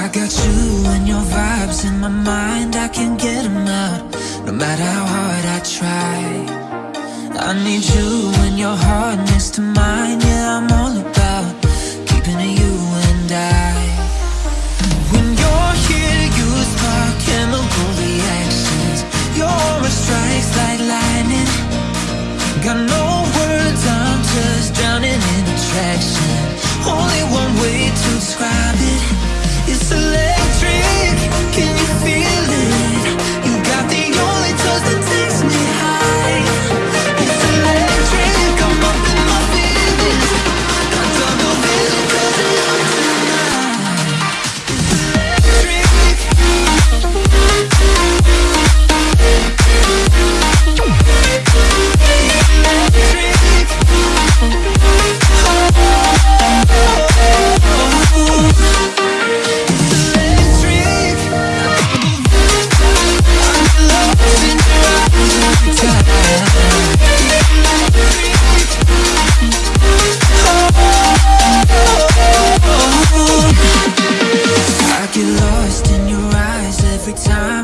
I got you and your vibes in my mind. I can't get them out No matter how hard I try. I need you and your heart next to mine. Yeah, I'm every time.